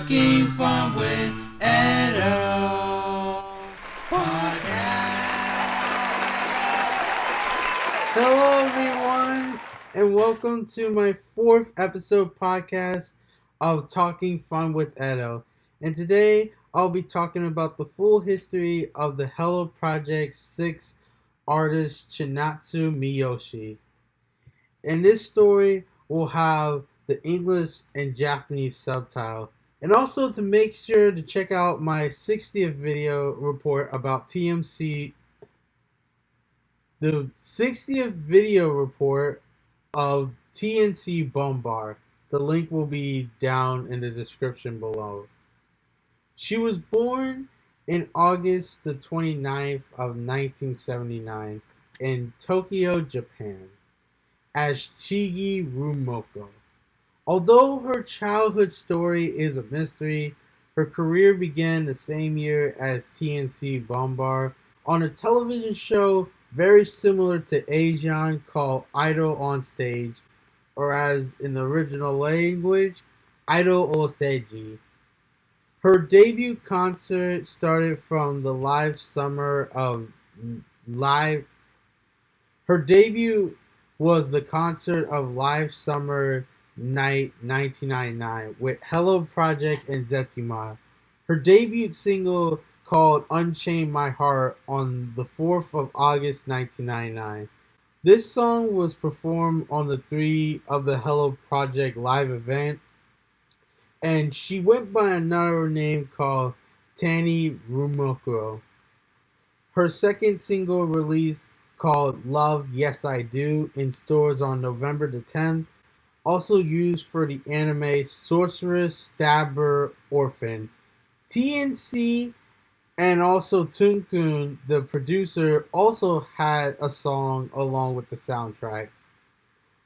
Fun with podcast. Hello, everyone, and welcome to my fourth episode podcast of Talking Fun with Edo. And today I'll be talking about the full history of the Hello Project 6 artist Chinatsu Miyoshi. In this story, we'll have the English and Japanese subtitle. And also to make sure to check out my 60th video report about TMC the 60th video report of T&C Bomber. The link will be down in the description below. She was born in August the 29th of 1979 in Tokyo, Japan, as Chigi Rumiko. Although her childhood story is a mystery, her career began the same year as T&C Bomber on a television show very similar to Asian called Idol on Stage, or as in the original language, Idol Oseji. Her debut concert started from the live summer of live. Her debut was the concert of Live Summer Night 1999 with Hello Project and Zetima. Her debut single called Unchain My Heart on the 4th of August 1999. This song was performed on the three of the Hello Project live event, and she went by another name called Tani Rumiko. Her second single release called Love Yes I Do in stores on November the 10th, also used for the anime Sorcerer Stabber Orphen. TNC and also Tsunku, the producer, also had a song along with the soundtrack.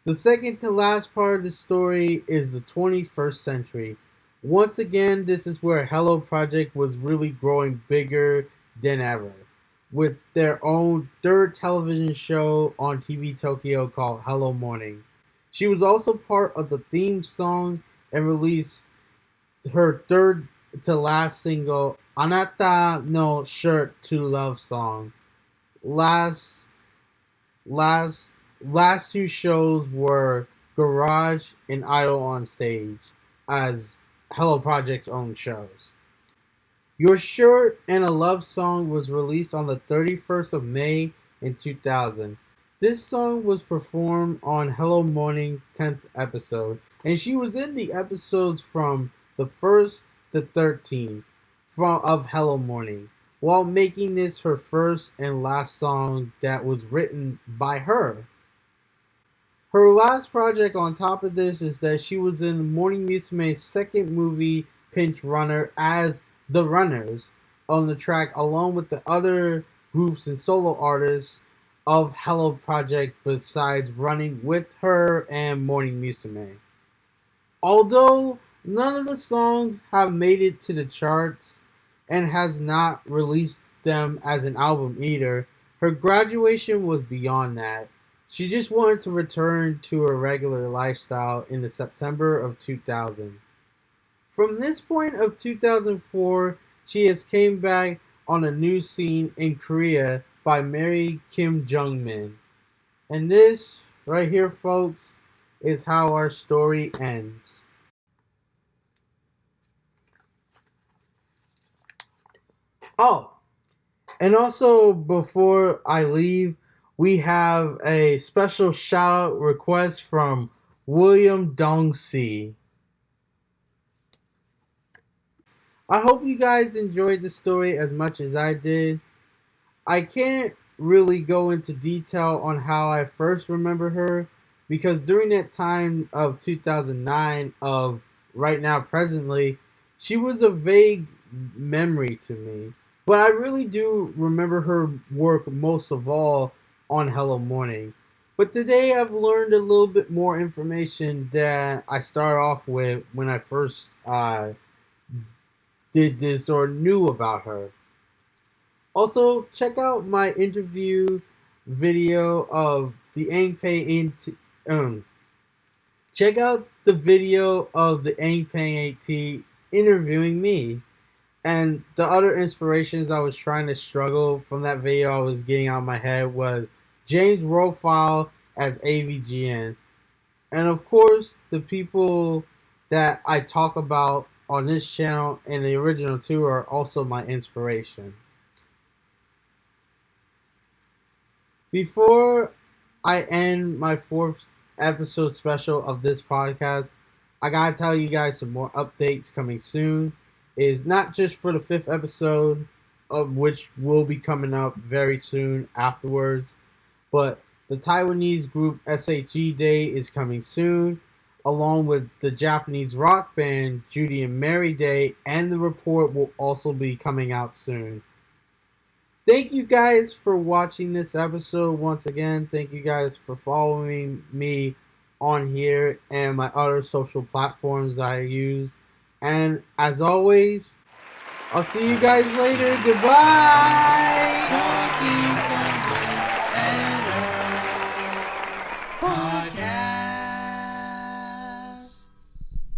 The second to last part of the story is the 21st century. Once again, this is where Hello Project was really growing bigger than ever, with their own third television show on TV Tokyo called Hello Morning. She was also part of the theme song and released her third to last single, Anata no Shirt to Love Song. Last, last, last two shows were Garage and Idol on Stage as Hello Project's own shows. Your Shirt and a Love Song was released on the 31st of May in 2000. This song was performed on Hello Morning 10th episode, and she was in the episodes from the first to 13 from of Hello Morning, while making this her first and last song that was written by her. Her last project on top of this is that she was in Morning Musume's second movie, Pinch Runner, as The Runners on the track, along with the other groups and solo artists of Hello Project besides running with her and Morning Musume. Although none of the songs have made it to the charts and has not released them as an album either, her graduation was beyond that. She just wanted to return to her regular lifestyle in the September of 2000. From this point of 2004, she has came back on a new scene in Korea by Mary Kim Jung Min. And this right here, folks, is how our story ends. Oh, and also before I leave, we have a special shout out request from William Dongsi. I hope you guys enjoyed the story as much as I did. I can't really go into detail on how I first remember her because during that time of 2009 of right now presently she was a vague memory to me but I really do remember her work most of all on Hello Morning. But today I've learned a little bit more information that I started off with when I first uh, did this or knew about her. Also, check out my interview video of the Angpei into um check out the video of the Angpei AT interviewing me. And the other inspirations I was trying to struggle from that video I was getting out of my head was James Rolfe as AVGN. And of course, the people that I talk about on this channel and the original two are also my inspiration. Before I end my fourth episode special of this podcast, I gotta tell you guys some more updates coming soon. Is not just for the fifth episode, of which will be coming up very soon afterwards, but the Taiwanese group SHE Day is coming soon, along with the Japanese rock band Judy and Mary Day, and the report will also be coming out soon. Thank you guys for watching this episode once again. Thank you guys for following me on here and my other social platforms I use. And as always, I'll see you guys later. Goodbye.